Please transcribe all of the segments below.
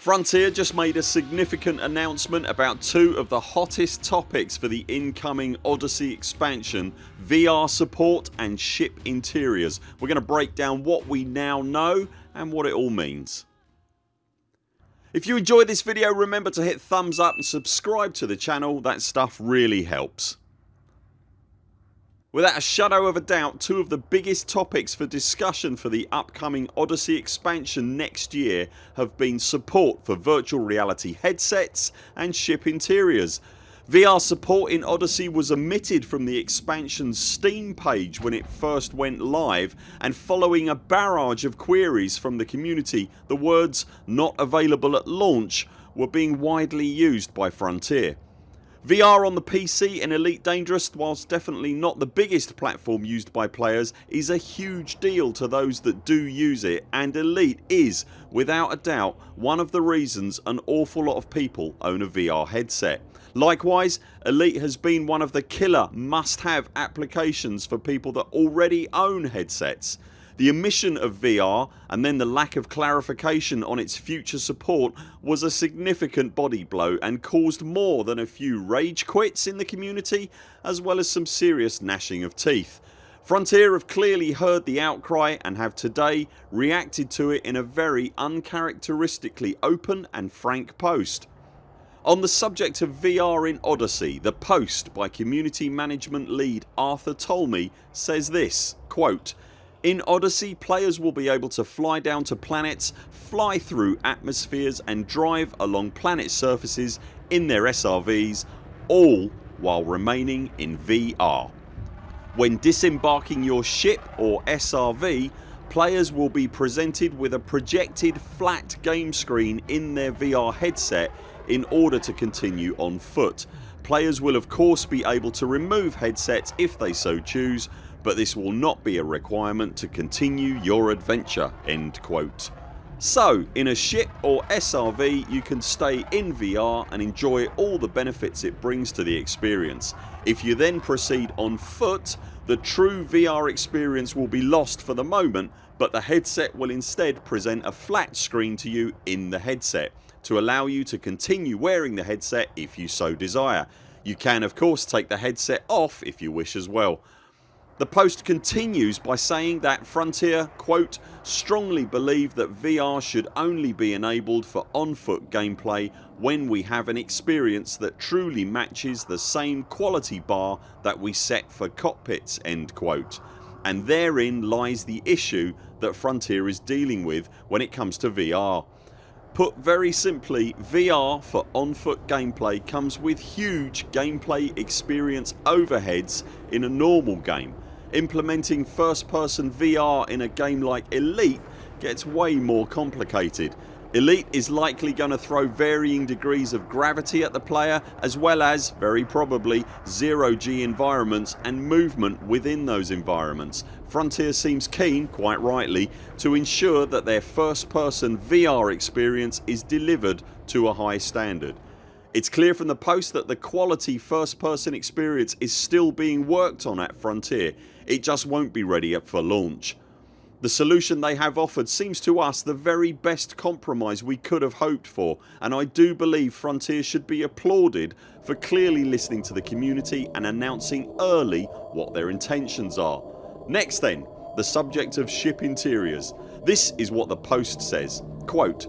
Frontier just made a significant announcement about two of the hottest topics for the incoming Odyssey expansion VR support and ship interiors. We're going to break down what we now know and what it all means. If you enjoyed this video remember to hit thumbs up and subscribe to the channel, that stuff really helps. Without a shadow of a doubt two of the biggest topics for discussion for the upcoming Odyssey expansion next year have been support for virtual reality headsets and ship interiors. VR support in Odyssey was omitted from the expansion's Steam page when it first went live and following a barrage of queries from the community the words not available at launch were being widely used by Frontier. VR on the PC in Elite Dangerous whilst definitely not the biggest platform used by players is a huge deal to those that do use it and Elite is without a doubt one of the reasons an awful lot of people own a VR headset. Likewise Elite has been one of the killer must have applications for people that already own headsets. The omission of VR and then the lack of clarification on its future support was a significant body blow and caused more than a few rage quits in the community as well as some serious gnashing of teeth. Frontier have clearly heard the outcry and have today reacted to it in a very uncharacteristically open and frank post. On the subject of VR in Odyssey the post by community management lead Arthur Tolmie says this quote in Odyssey players will be able to fly down to planets, fly through atmospheres and drive along planet surfaces in their SRVs all while remaining in VR. When disembarking your ship or SRV players will be presented with a projected flat game screen in their VR headset in order to continue on foot. Players will of course be able to remove headsets if they so choose but this will not be a requirement to continue your adventure." End quote. So in a ship or SRV you can stay in VR and enjoy all the benefits it brings to the experience. If you then proceed on foot the true VR experience will be lost for the moment but the headset will instead present a flat screen to you in the headset to allow you to continue wearing the headset if you so desire. You can of course take the headset off if you wish as well. The post continues by saying that Frontier quote, strongly believe that VR should only be enabled for on foot gameplay when we have an experience that truly matches the same quality bar that we set for cockpits end quote and therein lies the issue that Frontier is dealing with when it comes to VR. Put very simply VR for on foot gameplay comes with huge gameplay experience overheads in a normal game implementing first person VR in a game like Elite gets way more complicated. Elite is likely going to throw varying degrees of gravity at the player as well as, very probably, zero G environments and movement within those environments. Frontier seems keen, quite rightly, to ensure that their first person VR experience is delivered to a high standard. It's clear from the post that the quality first person experience is still being worked on at Frontier. It just won't be ready for launch. The solution they have offered seems to us the very best compromise we could have hoped for and I do believe Frontier should be applauded for clearly listening to the community and announcing early what their intentions are. Next then the subject of ship interiors. This is what the post says quote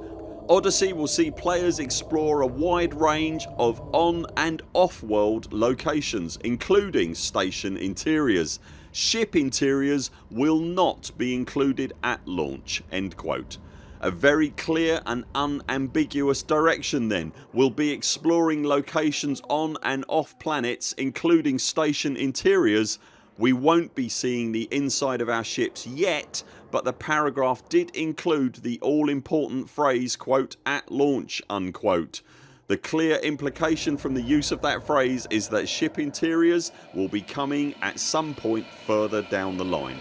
Odyssey will see players explore a wide range of on and off world locations including station interiors. Ship interiors will not be included at launch." End quote. A very clear and unambiguous direction then. We'll be exploring locations on and off planets including station interiors we won't be seeing the inside of our ships yet but the paragraph did include the all important phrase quote at launch unquote. The clear implication from the use of that phrase is that ship interiors will be coming at some point further down the line.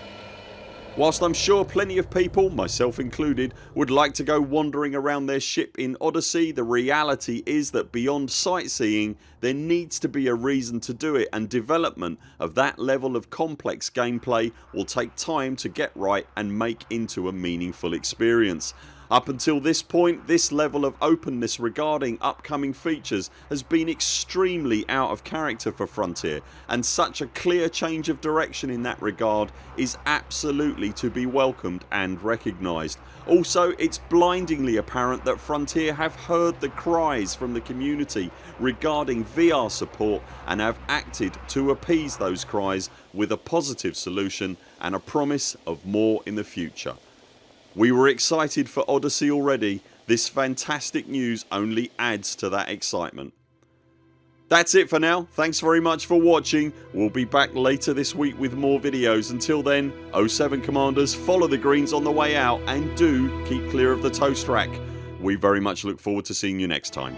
Whilst I'm sure plenty of people, myself included, would like to go wandering around their ship in Odyssey the reality is that beyond sightseeing there needs to be a reason to do it and development of that level of complex gameplay will take time to get right and make into a meaningful experience. Up until this point this level of openness regarding upcoming features has been extremely out of character for Frontier and such a clear change of direction in that regard is absolutely to be welcomed and recognised. Also it's blindingly apparent that Frontier have heard the cries from the community regarding VR support and have acted to appease those cries with a positive solution and a promise of more in the future. We were excited for Odyssey already, this fantastic news only adds to that excitement. That's it for now. Thanks very much for watching. We'll be back later this week with more videos. Until then 0 7 CMDRs follow the greens on the way out and do keep clear of the toast rack. We very much look forward to seeing you next time.